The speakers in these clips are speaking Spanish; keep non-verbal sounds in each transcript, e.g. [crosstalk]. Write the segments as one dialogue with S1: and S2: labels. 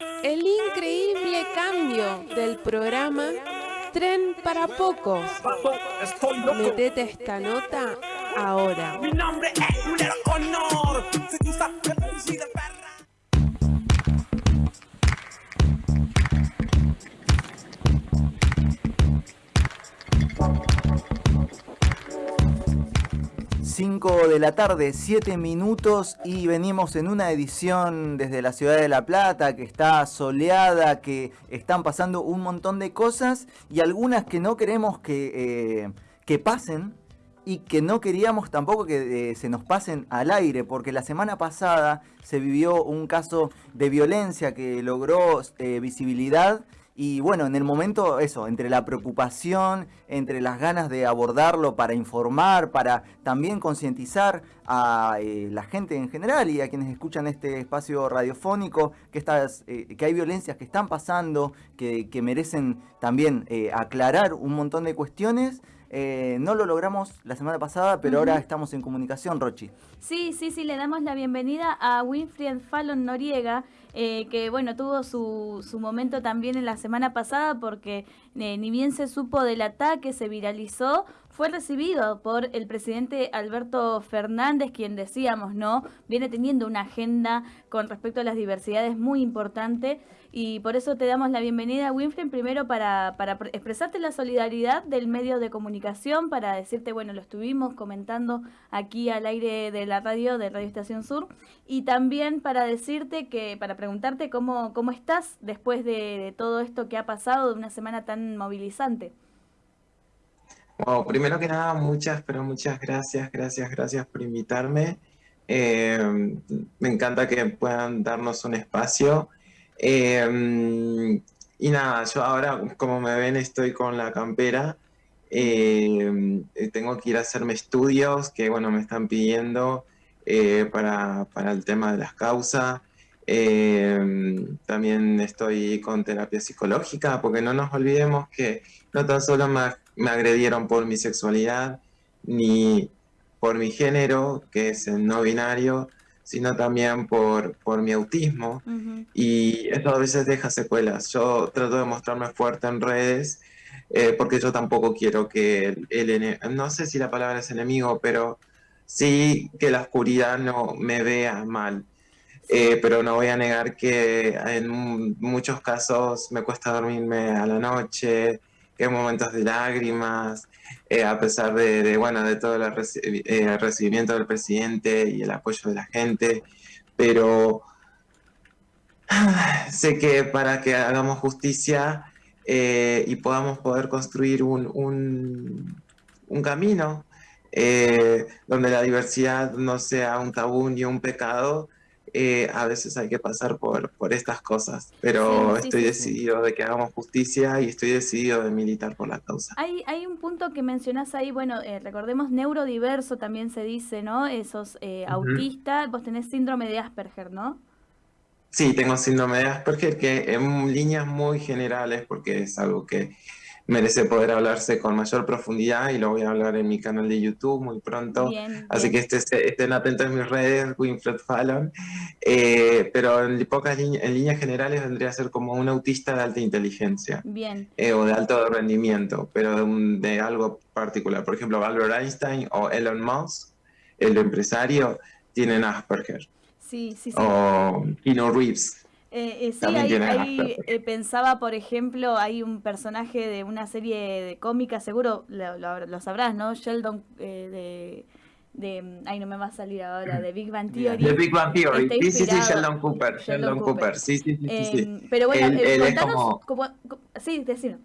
S1: El increíble cambio del programa Tren para Pocos. Metete esta nota ahora.
S2: Mi nombre es Honor.
S3: 5 de la tarde, 7 minutos y venimos en una edición desde la ciudad de La Plata que está soleada, que están pasando un montón de cosas y algunas que no queremos que, eh, que pasen y que no queríamos tampoco que eh, se nos pasen al aire porque la semana pasada se vivió un caso de violencia que logró eh, visibilidad y bueno, en el momento eso, entre la preocupación, entre las ganas de abordarlo para informar, para también concientizar a eh, la gente en general y a quienes escuchan este espacio radiofónico, que, estas, eh, que hay violencias que están pasando, que, merecen también eh, aclarar un montón de cuestiones. no lo logramos la semana pasada, pero ahora estamos en comunicación, Rochi.
S4: Sí, sí, sí, le damos la bienvenida a Winfried Fallon Noriega, eh, que bueno, tuvo su, su, momento también en la semana pasada porque eh, ni bien se supo del ataque, se viralizó, fue recibido por el presidente Alberto Fernández, quien decíamos, ¿no? Viene teniendo una agenda con respecto a las diversidades muy importante y por eso te damos la bienvenida, Winfrey, primero para, para expresarte la solidaridad del medio de comunicación, para decirte, bueno, lo estuvimos comentando aquí al aire de la radio, de Radio Estación Sur, y también para decirte que, para preguntarte cómo, cómo estás después de todo esto que ha pasado, de una semana tan movilizante.
S5: Bueno, primero que nada, muchas, pero muchas gracias, gracias, gracias por invitarme. Eh, me encanta que puedan darnos un espacio. Eh, y nada, yo ahora, como me ven, estoy con la campera. Eh, tengo que ir a hacerme estudios que, bueno, me están pidiendo para, para, el tema de las causas. también estoy con terapia psicológica, porque no nos olvidemos que no tan solo me me agredieron por mi sexualidad, ni por mi género, que es el no binario, sino también por, por mi autismo. Y eso a veces deja secuelas. Yo trato de mostrarme fuerte en redes, eh, porque yo tampoco quiero que el, no sé si la palabra es enemigo, pero sí que la oscuridad no me vea mal. Eh, pero no voy a negar que en muchos casos me cuesta dormirme a la noche, que momentos de lágrimas, eh, a pesar de, bueno, de todo el, eh, recibimiento del presidente y el apoyo de la gente, pero [sighs] sé que para que hagamos justicia eh, y podamos poder construir un, un camino donde la diversidad no sea un tabú ni un pecado, eh, a veces hay que pasar por, por estas cosas, pero estoy decidido de que hagamos justicia y estoy decidido de militar por la causa.
S4: Hay, hay un punto que mencionás ahí, bueno, eh, recordemos neurodiverso también se dice, ¿no? Esos eh, autistas, vos tenés síndrome de Asperger, ¿no?
S5: Sí, tengo síndrome de Asperger que en líneas muy generales, porque es algo que merece poder hablarse con mayor profundidad y lo voy a hablar en mi canal de YouTube muy pronto. Así que estén atentos en mis redes, Winfred Fallon. Eh, pero en pocas en líneas generales vendría a ser como un autista de alta inteligencia.
S4: Bien.
S5: Eh, o de alto rendimiento, pero de, algo particular. Por ejemplo, Albert Einstein o Elon Musk, el empresario, tienen Asperger.
S4: Sí, sí, sí.
S5: O Keanu Reeves.
S4: Eh, eh, sí, ahí, eh, pensaba, por ejemplo, hay un personaje de una serie de cómica, seguro lo, sabrás, ¿no? Sheldon de, de, Ay, no me va a salir ahora, de Big Bang [clears throat] Theory.
S5: De Big Bang Theory, sí, sí, sí, Sheldon Cooper. Sheldon, Cooper. sí, sí, sí. sí,
S4: Pero bueno, contanos, como... Sí, decir.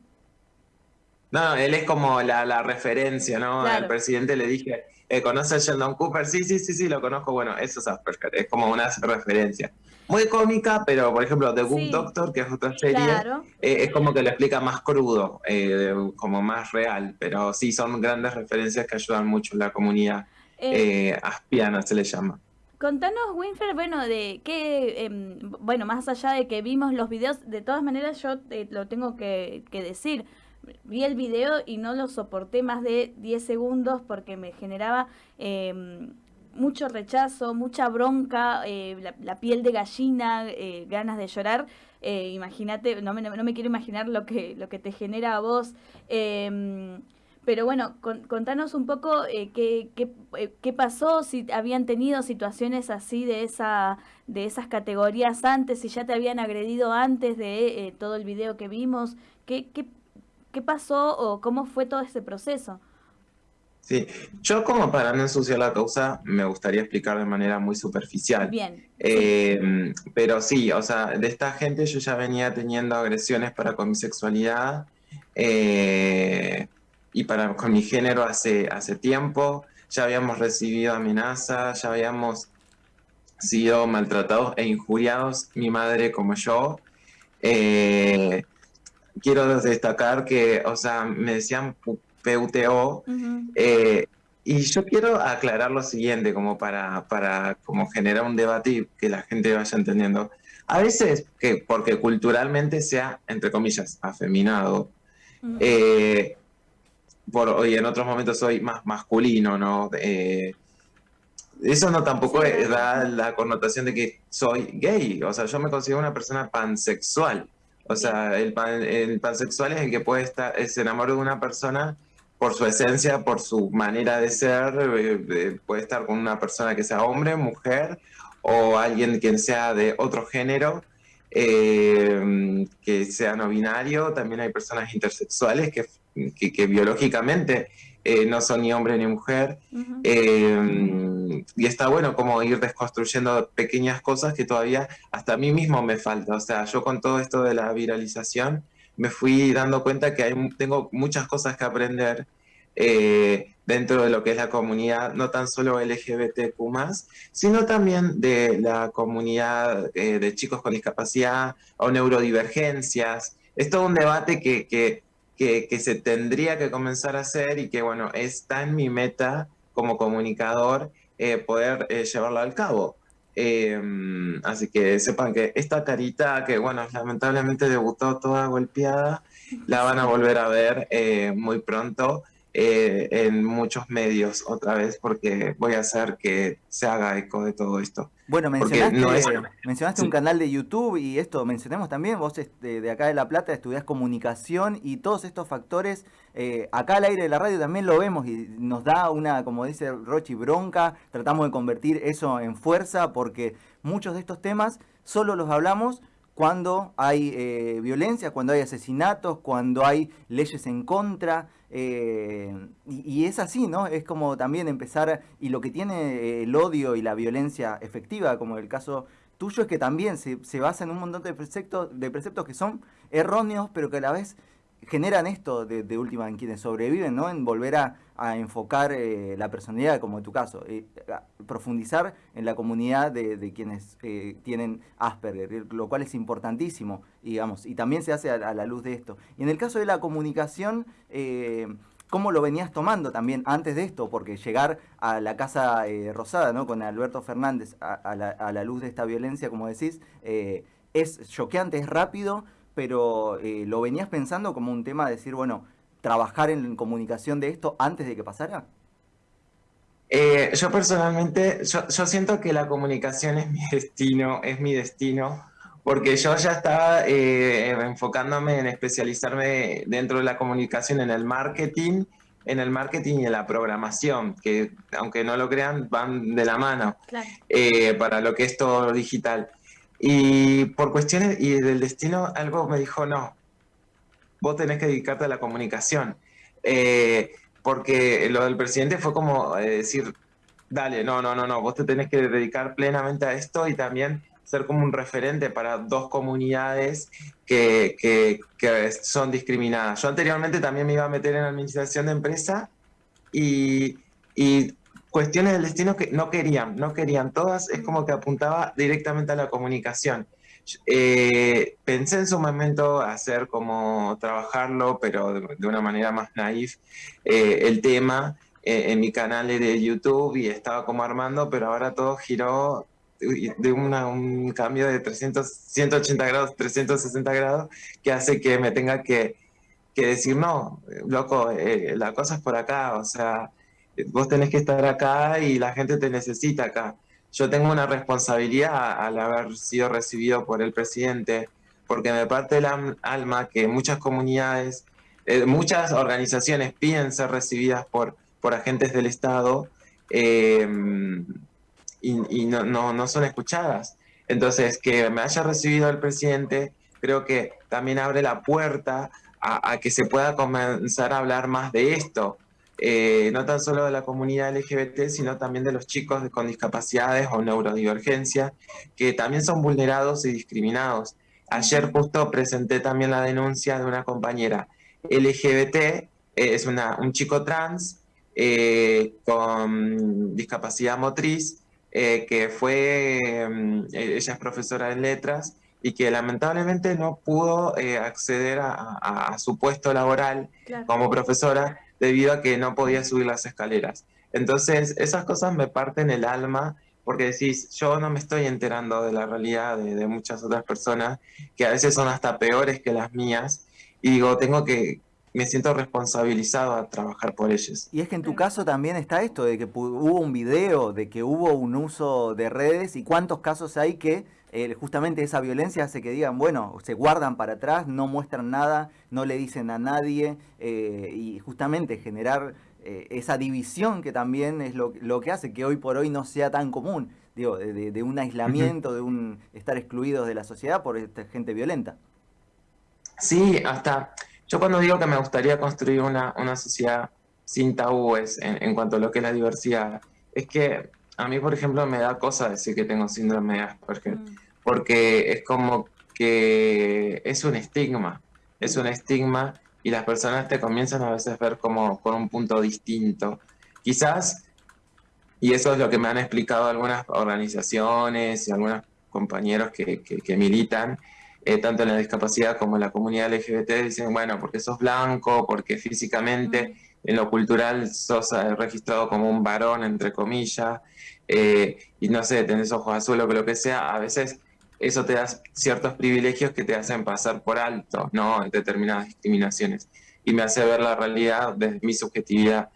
S5: No, él es como la, la referencia, ¿no? Al presidente le dije, ¿conoce a Sheldon Cooper? Sí, sí, sí, sí, lo conozco. Bueno, eso es Asperger, es como una referencia muy cómica, pero por ejemplo The Good Doctor, que es otra serie, eh, es como que lo explica más crudo, eh, como más real, pero sí son grandes referencias que ayudan mucho la comunidad eh, aspiana, se le llama.
S4: Contanos, Winfer, bueno, de qué, em, bueno, más allá de que vimos los videos, de todas maneras yo lo tengo que, que decir, vi el video y no lo soporté más de 10 segundos porque me generaba... Eh, mucho rechazo, mucha bronca, eh, la, piel de gallina, eh, ganas de llorar. Eh, imagínate, no me, no me quiero imaginar lo que, lo que te genera a vos. Em, pero bueno, contanos un poco qué, qué, pasó, si habían tenido situaciones así de esa de esas categorías antes, si ya te habían agredido antes de todo el video que vimos, qué, qué, qué pasó o cómo fue todo ese proceso.
S5: Sí, yo como para no ensuciar la causa, me gustaría explicar de manera muy superficial.
S4: Bien.
S5: Eh, pero sí, o sea, de esta gente yo ya venía teniendo agresiones para con mi sexualidad eh, y para con mi género hace, hace tiempo. Ya habíamos recibido amenazas, ya habíamos sido maltratados e injuriados, mi madre como yo. Eh, quiero destacar que, o sea, me decían PUTO. Eh, y yo quiero aclarar lo siguiente, como para, para como generar un debate y que la gente vaya entendiendo. A veces, que porque culturalmente sea, entre comillas, afeminado, eh, por, y en otros momentos soy más masculino, ¿no? Eh, eso no tampoco da la connotación de que soy gay. O sea, yo me considero una persona pansexual. O sea, el, el pansexual es el que puede estar, se enamora de una persona por su esencia, por su manera de ser, eh, puede estar con una persona que sea hombre, mujer o alguien que sea de otro género, eh, que sea no binario. También hay personas intersexuales que, que, biológicamente eh, no son ni hombre ni mujer. y está bueno como ir desconstruyendo pequeñas cosas que todavía hasta a mí mismo me falta. O sea, yo con todo esto de la viralización, me fui dando cuenta que hay, tengo muchas cosas que aprender eh, dentro de lo que es la comunidad, no tan solo LGBTQ, sino también de la comunidad eh, de chicos con discapacidad o neurodivergencias. Es todo un debate que, que, que, se tendría que comenzar a hacer y que, bueno, está en mi meta como comunicador eh, poder llevarlo al cabo. Em, así que sepan que esta carita, que bueno, lamentablemente debutó toda golpeada, la van a volver a ver eh, muy pronto eh, en muchos medios otra vez porque voy a hacer que se haga eco de todo esto.
S3: Bueno, mencionaste, mencionaste un canal de YouTube y esto mencionemos también, vos este, de acá de La Plata estudiás comunicación y todos estos factores, eh, acá al aire de la radio también lo vemos y nos da una, como dice Rochi, bronca, tratamos de convertir eso en fuerza porque muchos de estos temas solo los hablamos cuando hay eh, violencia, cuando hay asesinatos, cuando hay leyes en contra. Eh, y, es así, ¿no? Es como también empezar, y lo que tiene eh, el odio y la violencia efectiva, como el caso tuyo, es que también se, se basa en un montón de preceptos, de preceptos que son erróneos, pero que a la vez generan esto de, última en quienes sobreviven, ¿no? En volver a, enfocar eh, la personalidad, como en tu caso, eh, profundizar en la comunidad de, quienes eh, tienen Asperger, lo cual es importantísimo, digamos, y también se hace a, la luz de esto. Y en el caso de la comunicación, ¿cómo lo venías tomando también antes de esto? Porque llegar a la Casa Rosada, ¿no? Con Alberto Fernández a, la, a, la, luz de esta violencia, como decís, es choqueante, es rápido, pero eh, ¿lo venías pensando como un tema de decir, bueno, trabajar en comunicación de esto antes de que pasara?
S5: Eh, yo personalmente, yo, siento que la comunicación es mi [laughs] destino, es mi destino, porque yo ya estaba eh, enfocándome en especializarme dentro de la comunicación en el marketing, en el marketing y en la programación, que aunque no lo crean, van de la mano para lo que es todo digital. Y por cuestiones y del destino, algo me dijo, no, vos tenés que dedicarte a la comunicación. Eh, porque lo del presidente fue como eh, decir, dale, no, no, no, no, vos te tenés que dedicar plenamente a esto y también ser como un referente para dos comunidades que, que, que son discriminadas. Yo anteriormente también me iba a meter en administración de empresa y, y cuestiones del destino que no querían, no querían. Todas es como que apuntaba directamente a la comunicación. Eh, pensé en su momento hacer como trabajarlo, pero de, una manera más naif, eh, el tema eh, en mi canal de YouTube y estaba como armando, pero ahora todo giró de un cambio de 300, 180 grados, 360 grados, que hace que me tenga que, que decir, no, loco, la cosa es por acá, o sea, vos tenés que estar acá y la gente te necesita acá. Yo tengo una responsabilidad al haber sido recibido por el presidente, porque me parte el alma que muchas comunidades, eh, muchas organizaciones piden ser recibidas por, por agentes del Estado eh, y, no, no, son escuchadas. Entonces, que me haya recibido el presidente, creo que también abre la puerta a, que se pueda comenzar a hablar más de esto. Eh, no tan solo de la comunidad LGBT, sino también de los chicos con discapacidades o neurodivergencia, que también son vulnerados y discriminados. Ayer justo presenté también la denuncia de una compañera LGBT, eh, es una, un chico trans eh, con discapacidad motriz, que fue, mm, ella es profesora de letras y que lamentablemente no pudo acceder a, su puesto laboral como profesora debido a que no podía subir las escaleras. Entonces, esas cosas me parten el alma porque decís, yo no me estoy enterando de la realidad de, muchas otras personas que a veces son hasta peores que las mías y digo, tengo que, me siento responsabilizado a trabajar por ellos.
S3: Y es que en tu caso también está esto de que hubo un video, de que hubo un uso de redes y cuántos casos hay que eh, justamente esa violencia hace que digan, bueno, se guardan para atrás, no muestran nada, no le dicen a nadie eh, y justamente generar eh, esa división que también es lo, que hace que hoy por hoy no sea tan común, digo, de, un aislamiento, de un estar excluidos de la sociedad por esta gente violenta.
S5: Sí, hasta yo cuando digo que me gustaría construir una, sociedad sin tabúes en, cuanto a lo que es la diversidad, es que a mí, por ejemplo, me da cosa decir que tengo síndrome de Asperger. Mm porque es como que es un estigma, es un estigma y las personas te comienzan a veces a ver como con un punto distinto. Quizás, y eso es lo que me han explicado algunas organizaciones y algunos compañeros que, que, militan, eh, tanto en la discapacidad como en la comunidad LGBT, dicen, bueno, porque sos blanco, porque físicamente en lo cultural sos eh, registrado como un varón, entre comillas, eh, y no sé, tenés ojos azules o lo que sea, a veces eso te da ciertos privilegios que te hacen pasar por alto, ¿no? Determinadas discriminaciones. Y me hace ver la realidad desde mi subjetividad.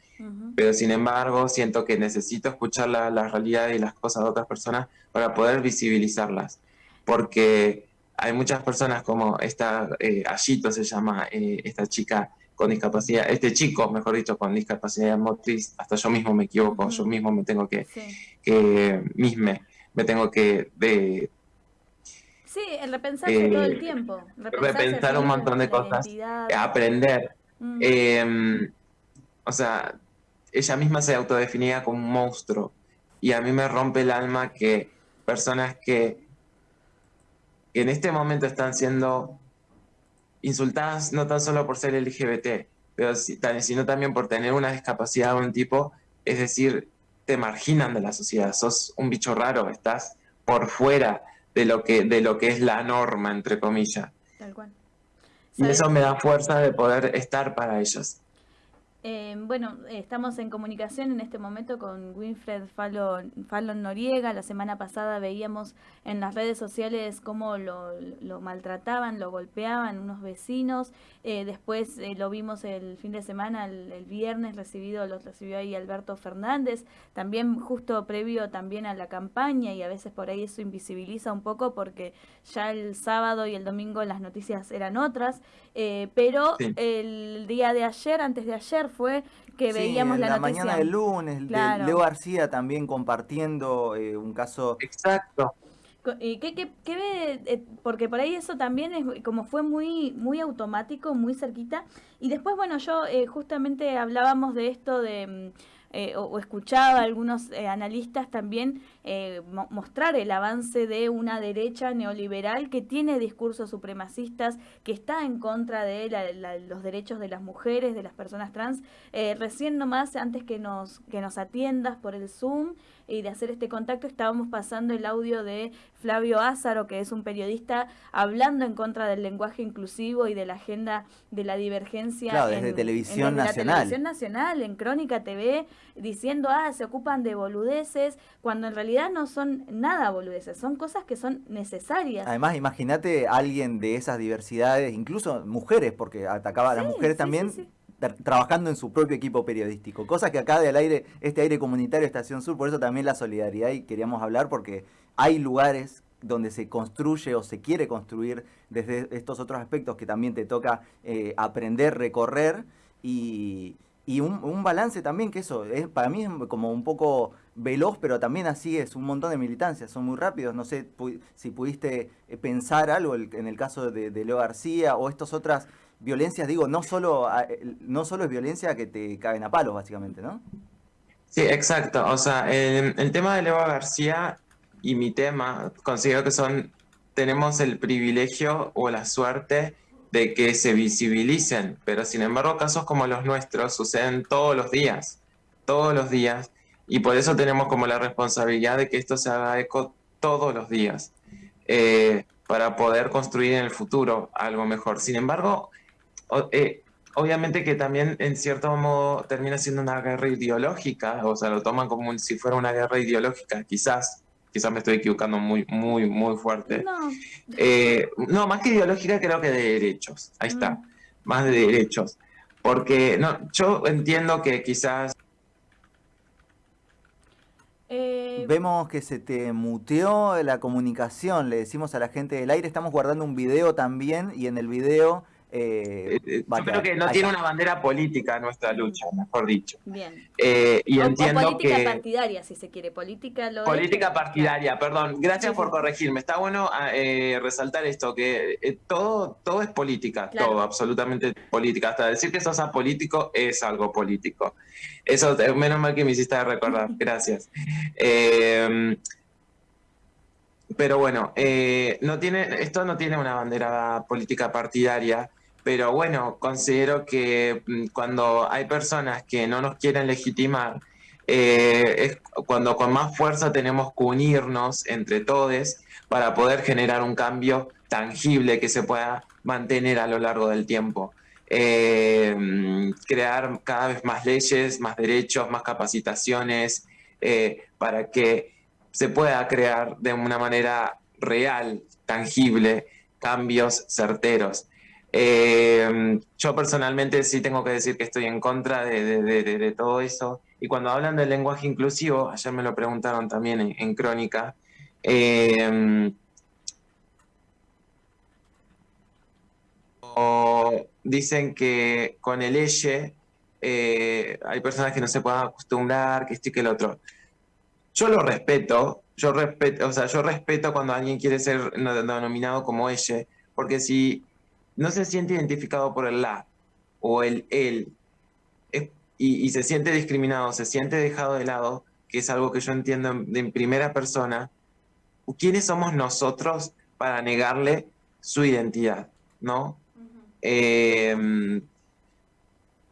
S5: Pero sin embargo, siento que necesito escuchar la, realidad y las cosas de otras personas para poder visibilizarlas. Porque hay muchas personas como esta, eh, Ayito se llama, eh, esta chica con discapacidad, este chico, mejor dicho, con discapacidad motriz, hasta yo mismo me equivoco, yo mismo me tengo que, que misme, me tengo que de,
S4: Sí, el repensarse todo el eh, tiempo.
S5: repensar un montón de cosas, aprender. Mm. Em, o sea, ella misma se autodefinía como un monstruo. Y a mí me rompe el alma que personas que, en este momento están siendo insultadas no tan solo por ser LGBT, pero sino también por tener una discapacidad de un tipo, es decir, te marginan de la sociedad, sos un bicho raro, estás por fuera de lo que, de lo que es la norma, entre comillas. Tal cual. Y eso me da fuerza de poder estar para ellos.
S4: Eh, bueno, estamos en comunicación en este momento con Winfred Fallon, Fallon, Noriega. La semana pasada veíamos en las redes sociales cómo lo, maltrataban, lo golpeaban unos vecinos. Eh, después eh, lo vimos el fin de semana, el, viernes recibido, lo recibió ahí Alberto Fernández. También justo previo también a la campaña y a veces por ahí eso invisibiliza un poco porque ya el sábado y el domingo las noticias eran otras. pero el día de ayer, antes de ayer, fue que veíamos la,
S3: la mañana del lunes, Leo García también compartiendo eh, un caso.
S5: Exacto.
S4: ¿Qué, qué, qué ve? Eh, porque por ahí eso también es como fue muy muy automático, muy cerquita. Y después, bueno, yo eh, justamente hablábamos de esto de mm, eh, o, escuchaba a algunos eh, analistas también eh, mostrar el avance de una derecha neoliberal que tiene discursos supremacistas, que está en contra de los derechos de las mujeres, de las personas trans. recién nomás, antes que nos, que nos atiendas por el Zoom, y de hacer este contacto estábamos pasando el audio de Flavio Ázaro, que es un periodista hablando en contra del lenguaje inclusivo y de la agenda de la divergencia.
S3: Claro, desde Televisión Nacional.
S4: Televisión Nacional, en Crónica TV, diciendo, ah, se ocupan de boludeces, cuando en realidad no son nada boludeces, son cosas que son necesarias.
S3: Además, imagínate alguien de esas diversidades, incluso mujeres, porque atacaba a las mujeres también trabajando en su propio equipo periodístico. Cosa que acá del aire, este aire comunitario Estación Sur, por eso también la solidaridad y queríamos hablar porque hay lugares donde se construye o se quiere construir desde estos otros aspectos que también te toca eh, aprender, recorrer y, un, balance también que eso, es, para mí es como un poco veloz, pero también así es, un montón de militancias, son muy rápidos, no sé si pudiste eh, pensar algo en el caso de, Leo García o estas otras violencias, digo, no solo, no solo es violencia que te caen a palos básicamente, ¿no?
S5: Sí, exacto, o sea, el tema de Leo García y mi tema, considero que son, tenemos el privilegio o la suerte de que se visibilicen, pero sin embargo casos como los nuestros suceden todos los días, todos los días, y por eso tenemos como la responsabilidad de que esto se haga eco todos los días, eh, para poder construir en el futuro algo mejor. Sin embargo, eh, obviamente que también en cierto modo termina siendo una guerra ideológica, o sea, lo toman como si fuera una guerra ideológica, quizás, quizás me estoy equivocando muy, muy, muy fuerte. No. Eh, no, más que ideológica creo que de derechos, ahí está, mm. más de derechos. Porque no, yo entiendo que quizás...
S3: Eh, Vemos que se te muteó la comunicación, le decimos a la gente del aire, estamos guardando un video también y en el video
S5: eh, eh, yo creo que no tiene una bandera política nuestra lucha, mejor dicho.
S4: Bien.
S5: Eh, y entiendo
S4: política partidaria, si se quiere. Política
S5: Política partidaria, perdón. Gracias por corregirme. Está bueno ah, resaltar esto, que todo, todo es política, todo, absolutamente política. Hasta decir que sos apolítico es algo político. Eso, menos mal que me hiciste recordar. [laughs] Gracias. pero bueno, no tiene, esto no tiene una bandera política partidaria, pero bueno, considero que mm, cuando hay personas que no nos quieren legitimar, eh, es cuando con más fuerza tenemos que unirnos entre todos para poder generar un cambio tangible que se pueda mantener a lo largo del tiempo. Eh, mm, crear cada vez más leyes, más derechos, más capacitaciones, eh, para que se pueda crear de una manera real, tangible, cambios certeros. Eh, yo personalmente sí tengo que decir que estoy en contra de, todo eso. Y cuando hablan del lenguaje inclusivo, ayer me lo preguntaron también en, Crónica, eh, dicen que con el eje eh, hay personas que no se puedan acostumbrar, que esto y que el otro. Yo lo respeto, yo respeto, o sea, yo respeto cuando alguien quiere ser denominado como ella, porque si no se siente identificado por el la o el él y, se siente discriminado, se siente dejado de lado, que es algo que yo entiendo en, primera persona, ¿quiénes somos nosotros para negarle su identidad? ¿No? Em,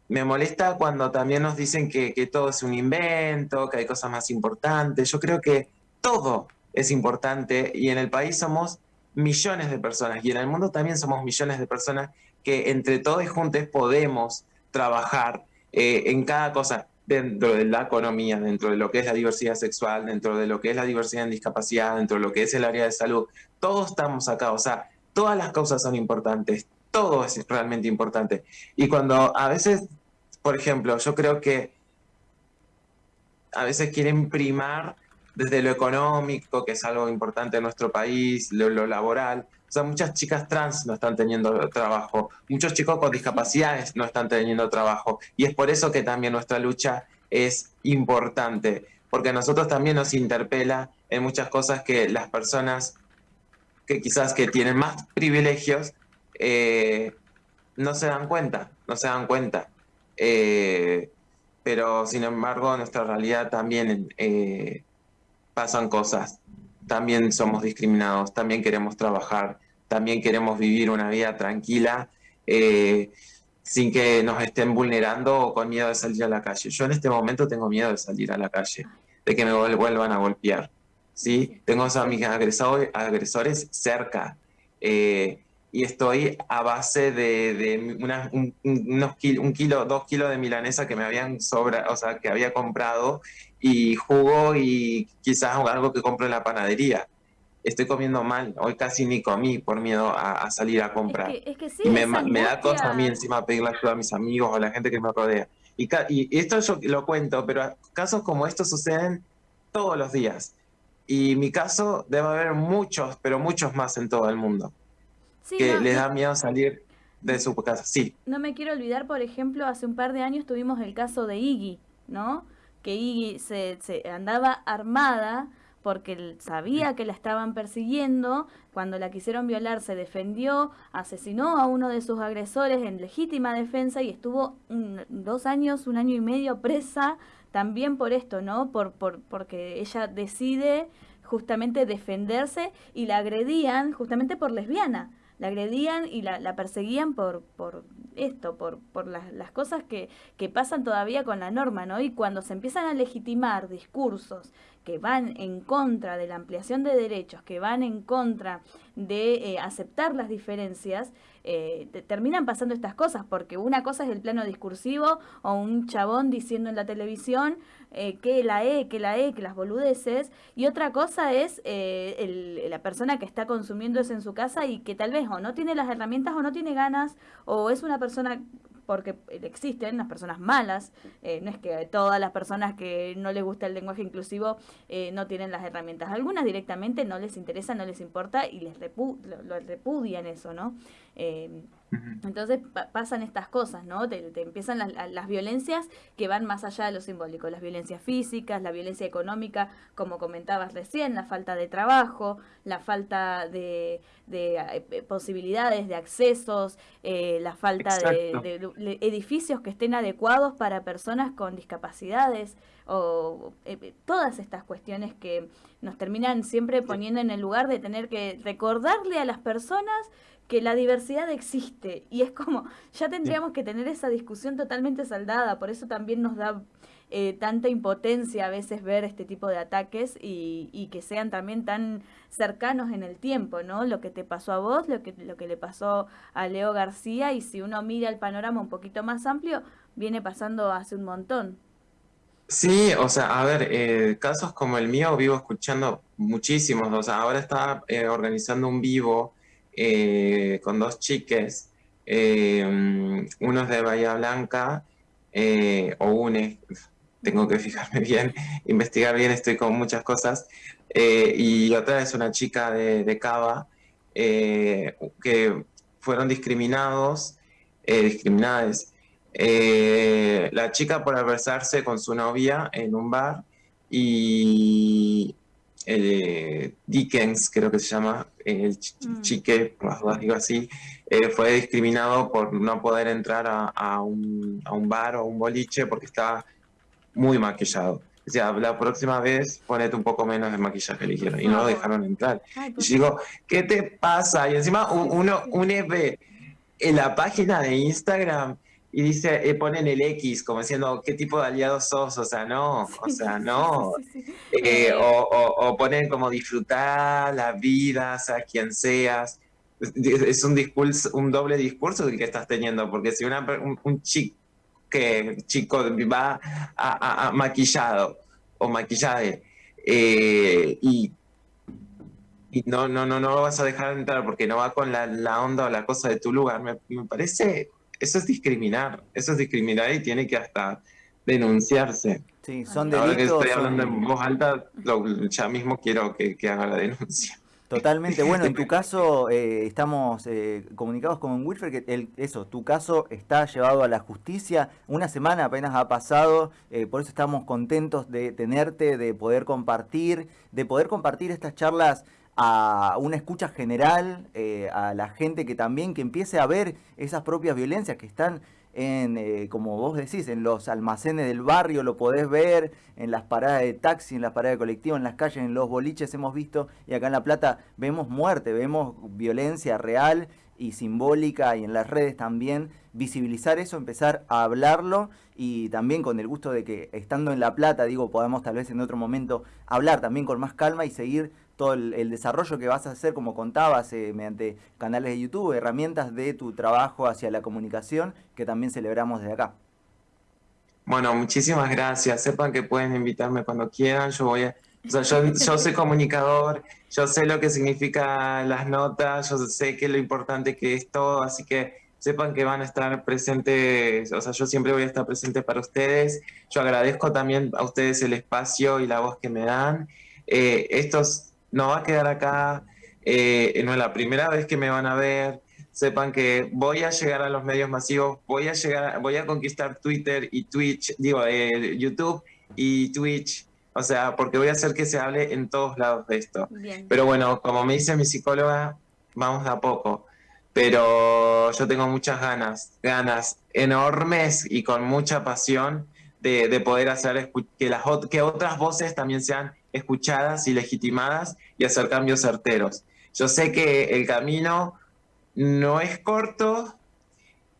S5: me molesta cuando también nos dicen que, que, todo es un invento, que hay cosas más importantes. Yo creo que todo es importante y en el país somos millones de personas y en el mundo también somos millones de personas que entre todos y juntos podemos trabajar eh, en cada cosa dentro de la economía, dentro de lo que es la diversidad sexual, dentro de lo que es la diversidad en discapacidad, dentro de lo que es el área de salud. Todos estamos acá, o sea, todas las causas son importantes, todo es realmente importante. Y cuando a veces, por ejemplo, yo creo que a veces quieren primar desde lo económico, que es algo importante en nuestro país, lo, laboral. O sea, muchas chicas trans no están teniendo trabajo, muchos chicos con discapacidades no están teniendo trabajo. Y es por eso que también nuestra lucha es importante, porque a nosotros también nos interpela en muchas cosas que las personas que quizás que tienen más privilegios eh, no se dan cuenta, no se dan cuenta. Eh, pero sin embargo nuestra realidad también eh, pasan cosas, también somos discriminados, también queremos trabajar, también queremos vivir una vida tranquila, eh, sin que nos estén vulnerando o con miedo de salir a la calle. Yo en este momento tengo miedo de salir a la calle, de que me vuelvan a golpear. ¿sí? Tengo a mis agresores, agresores cerca. Eh, y estoy a base de, un, unos un kilo, dos kilos de milanesa que me habían sobra, o sea, que había comprado y jugo y quizás algo que compro en la panadería. estoy comiendo mal. Hoy casi ni comí por miedo a, salir a comprar.
S4: Es que, sí,
S5: y me, me, da cosa a mí encima pedirle ayuda a mis amigos o a la gente que me rodea. Y, y esto yo lo cuento, pero casos como estos suceden todos los días. Y mi caso debe haber muchos, pero muchos más en todo el mundo. que les da miedo salir de su casa. Sí.
S4: No me quiero olvidar, por ejemplo, hace un par de años tuvimos el caso de Iggy, ¿no? Que Iggy se, se andaba armada porque sabía que la estaban persiguiendo, cuando la quisieron violar se defendió, asesinó a uno de sus agresores en legítima defensa y estuvo dos años, un año y medio presa también por esto, ¿no? Por, por, porque ella decide justamente defenderse y la agredían justamente por lesbiana. La agredían y la, la perseguían por, por esto, por, por las, las cosas que, que pasan todavía con la norma, ¿no? Y cuando se empiezan a legitimar discursos que van en contra de la ampliación de derechos, que van en contra de eh, aceptar las diferencias, eh, terminan pasando estas cosas, porque una cosa es el plano discursivo o un chabón diciendo en la televisión eh, que la E, que la E, que las boludeces, y otra cosa es la persona que está consumiendo eso en su casa y que tal vez o no tiene las herramientas o no tiene ganas, o es una persona porque existen las personas malas, eh, no es que todas las personas que no les gusta el lenguaje inclusivo eh, no tienen las herramientas, algunas directamente no les interesa, no les importa y les lo, repudian eso, ¿no? Eh, entonces pasan estas cosas, ¿no? Te, empiezan las, violencias que van más allá de lo simbólico, las violencias físicas, la violencia económica, como comentabas recién, la falta de trabajo, la falta de, eh, posibilidades, de accesos, eh, la falta de, edificios que estén adecuados para personas con discapacidades, o eh, todas estas cuestiones que nos terminan siempre poniendo en el lugar de tener que recordarle a las personas que la diversidad existe y es como, ya tendríamos que tener esa discusión totalmente saldada, por eso también nos da eh, tanta impotencia a veces ver este tipo de ataques y, y, que sean también tan cercanos en el tiempo, ¿no? Lo que te pasó a vos, lo que, lo que le pasó a Leo García y si uno mira el panorama un poquito más amplio, viene pasando hace un montón.
S5: Sí, o sea, a ver, eh, casos como el mío vivo escuchando muchísimos, o sea, ahora está eh, organizando un vivo eh, con dos chiques, eh, uno es de Bahía Blanca, eh, o une, tengo que fijarme [laughs] bien, investigar bien, estoy con muchas cosas, y otra es una chica de, de Cava, que fueron discriminados, discriminadas. la chica por adversarse con su novia en un bar y eh, Dickens, creo que se llama, el mm. chique, dudas digo así, eh, fue discriminado por no poder entrar a, un, bar o un boliche porque estaba muy maquillado. O sea, la próxima vez ponete un poco menos de maquillaje, ligero y no lo dejaron entrar. y yo digo, ¿qué te pasa? Y encima uno, uno ve en la página de Instagram y dice, eh, ponen el X como diciendo, ¿qué tipo de aliado sos? O sea, no, o sea, no. Eh, o, ponen como disfrutar la vida, sea quien seas. Es un discurso, un doble discurso el que estás teniendo, porque si una, un, chico, que, chico va a, maquillado o maquillaje eh, y y no, no, no, no lo vas a dejar entrar porque no va con la, la onda o la cosa de tu lugar, me, me parece eso es discriminar, eso es discriminar y tiene que hasta denunciarse.
S3: Sí, son delitos. Ahora que
S5: estoy hablando en voz alta, ya mismo quiero que, haga la denuncia.
S3: Totalmente. Bueno, en tu [laughs] caso eh, estamos eh, comunicados con Wilfred que el, eso, tu caso está llevado a la justicia. Una semana apenas ha pasado, eh, por eso estamos contentos de tenerte, de poder compartir, de poder compartir estas charlas a una escucha general, eh, a la gente que también que empiece a ver esas propias violencias que están en, eh, como vos decís, en los almacenes del barrio, lo podés ver, en las paradas de taxi, en las paradas de colectivo, en las calles, en los boliches hemos visto, y acá en La Plata vemos muerte, vemos violencia real y simbólica, y en las redes también, visibilizar eso, empezar a hablarlo, y también con el gusto de que estando en La Plata, digo, podamos tal vez en otro momento hablar también con más calma y seguir todo el, desarrollo que vas a hacer, como contabas, eh, mediante canales de YouTube, herramientas de tu trabajo hacia la comunicación, que también celebramos desde acá.
S5: Bueno, muchísimas gracias. Sepan que pueden invitarme cuando quieran. Yo voy a, O sea, yo, yo soy comunicador, yo sé lo que significa las notas, yo sé que lo importante que es todo, así que sepan que van a estar presentes, o sea, yo siempre voy a estar presente para ustedes. Yo agradezco también a ustedes el espacio y la voz que me dan. Eh, esto no va a quedar acá, eh, no es la primera vez que me van a ver. Sepan que voy a llegar a los medios masivos, voy a llegar, voy a conquistar Twitter y Twitch, digo, eh, YouTube y Twitch, o sea, porque voy a hacer que se hable en todos lados de esto.
S4: Bien.
S5: Pero bueno, como me dice mi psicóloga, vamos de a poco. Pero yo tengo muchas ganas, ganas enormes y con mucha pasión de, de poder hacer que, las, que otras voces también sean escuchadas y legitimadas y hacer cambios certeros. Yo sé que el camino no es corto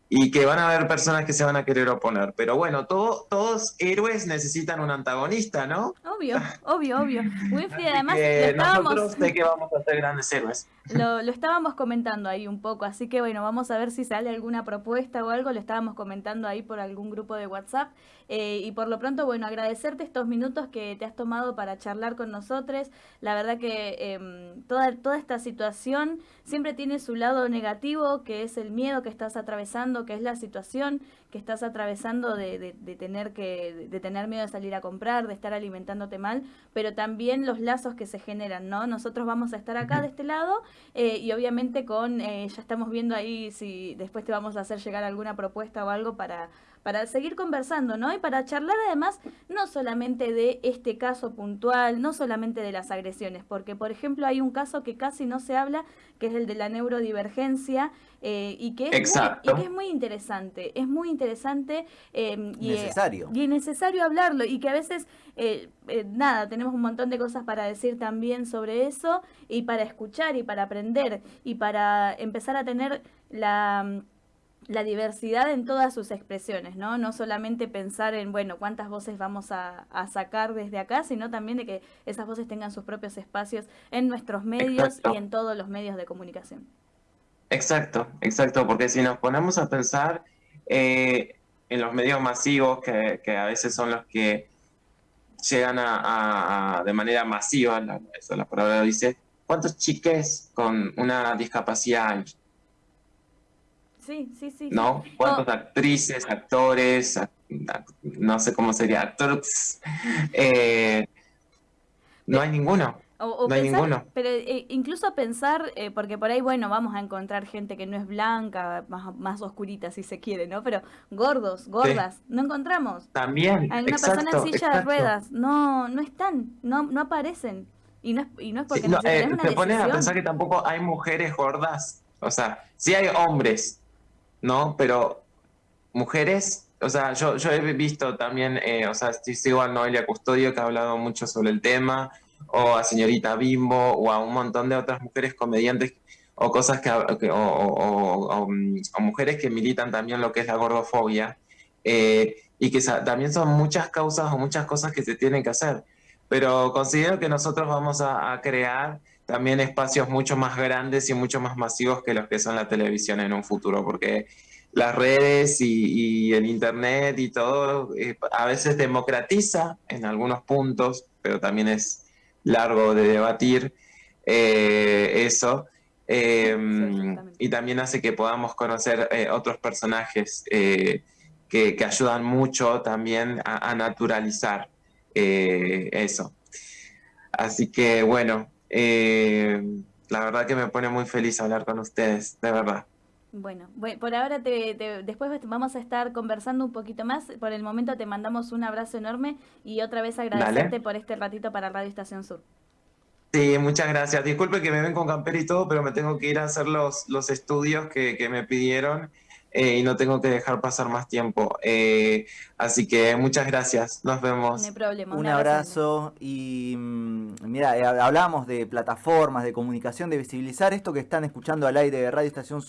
S5: y que van a haber personas que se van a querer oponer, pero bueno, todo- todos héroes necesitan un antagonista, ¿no?
S4: Obvio, obvio, obvio. Winfrey, [laughs] además, lo
S5: que
S4: estábamos,
S5: nosotros sé que vamos a ser grandes héroes.
S4: lo, lo estábamos comentando ahí un poco, así que bueno, vamos a ver si sale alguna propuesta o algo, lo estábamos comentando ahí por algún grupo de WhatsApp. Eh, y por lo pronto, bueno, agradecerte estos minutos que te has tomado para charlar con nosotros. La verdad que em, toda, toda esta situación siempre tiene su lado negativo, que es el miedo que estás atravesando, que es la situación que estás atravesando de, de- de tener que de tener miedo de salir a comprar, de estar alimentándote mal, pero también los lazos que se generan, ¿no? Nosotros vamos a estar acá de este lado eh, y obviamente con eh, ya estamos viendo ahí si después te vamos a hacer llegar alguna propuesta o algo para para seguir conversando, ¿no? Y para charlar además no solamente de este caso puntual, no solamente de las agresiones, porque por ejemplo hay un caso que casi no se habla, que es el de la neurodivergencia, eh, y, que es muy,
S5: Exacto.
S4: y que es muy interesante, es muy interesante eh, y, eh,
S3: Necesario.
S4: y es necesario hablarlo, y que a veces, eh, eh, nada, tenemos un montón de cosas para decir también sobre eso, y para escuchar, y para aprender, y para empezar a tener la la diversidad en todas sus expresiones, ¿no? No solamente pensar en, bueno, cuántas voces vamos a, a sacar desde acá, sino también de que esas voces tengan sus propios espacios en nuestros medios
S5: Exacto.
S4: y en todos los medios de comunicación.
S5: Exacto, exacto, porque si nos ponemos a pensar eh, en los medios masivos, que, que a veces son los que llegan a, a- a- de manera masiva, la, eso la palabra lo dice, ¿cuántos chiques con una discapacidad hay?
S4: Sí, sí, sí.
S5: ¿No? ¿Cuántas actrices, actores, ac- ac- no sé cómo sería, actores? Eh, no hay ninguno.
S4: O, o
S5: No hay ninguno.
S4: Pero eh, incluso pensar, eh, porque por ahí, bueno, vamos a encontrar gente que no es blanca, más, más oscurita si se quiere, ¿no? Pero gordos, gordas, no encontramos.
S5: También,
S4: Hay una
S5: exacto,
S4: persona en silla de ruedas, no, no están, no, no aparecen. Y no es, y no es porque
S5: Sí,
S4: no,
S5: eh,
S4: una
S5: te pones a pensar que tampoco hay mujeres gordas. O sea, sí hay hombres, ¿no? Pero mujeres, o sea, yo, yo he visto también, eh, o sea, sigo a Noelia Custodio que ha hablado mucho sobre el tema, o a señorita Bimbo, o a un montón de otras mujeres comediantes o cosas que, mm, o mujeres que militan también lo que es la gordofobia, eh, y que también son muchas causas o muchas cosas que se tienen que hacer. Pero considero que nosotros vamos a crear también espacios mucho más grandes y mucho más masivos que los que son la televisión en un futuro, porque las redes y, y el internet y todo eh, a veces democratiza en algunos puntos, pero también es largo de debatir eh, eso. Eh,
S4: exactamente.
S5: y también hace que podamos conocer eh, otros personajes que, que ayudan mucho también a, a naturalizar eso. Así que bueno, eh, la verdad que me pone muy feliz hablar con ustedes, de verdad.
S4: Bueno, bue- por ahora te, te- después vamos a estar conversando un poquito más. Por el momento te mandamos un abrazo enorme y otra vez agradecerte por este ratito para Radio Estación Sur.
S5: Sí, muchas gracias. Disculpe que me ven con campera y todo, pero me tengo que ir a hacer los, los estudios que, que me pidieron eh, y no tengo que dejar pasar más tiempo. Eh, así que muchas gracias. Nos vemos.
S4: No hay problema.
S3: Un abrazo y mm, mira, eh, hablamos de plataformas, de comunicación, de visibilizar esto que están escuchando al aire de Radio Estación Sur.